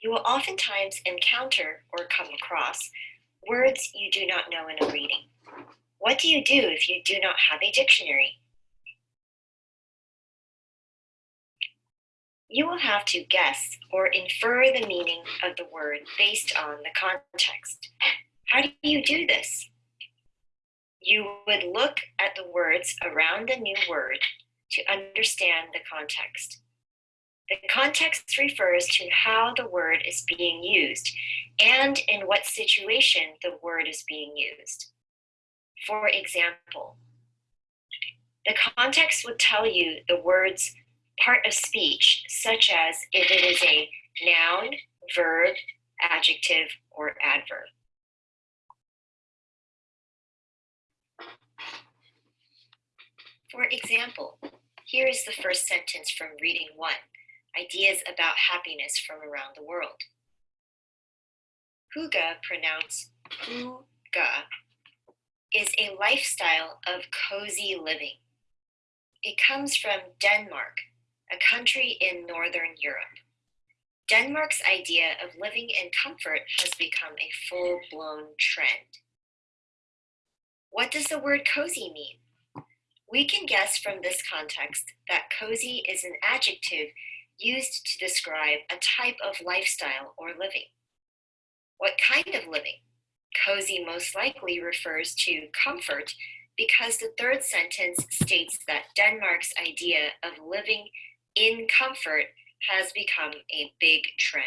You will oftentimes encounter or come across words you do not know in a reading. What do you do if you do not have a dictionary? You will have to guess or infer the meaning of the word based on the context. How do you do this? You would look at the words around the new word to understand the context. The context refers to how the word is being used and in what situation the word is being used. For example, the context would tell you the word's part of speech, such as if it is a noun, verb, adjective, or adverb. For example, here is the first sentence from reading one, ideas about happiness from around the world. Hygge, pronounced Huga, is a lifestyle of cozy living. It comes from Denmark, a country in Northern Europe. Denmark's idea of living in comfort has become a full-blown trend. What does the word cozy mean? We can guess from this context that cozy is an adjective used to describe a type of lifestyle or living. What kind of living? Cozy most likely refers to comfort because the third sentence states that Denmark's idea of living in comfort has become a big trend.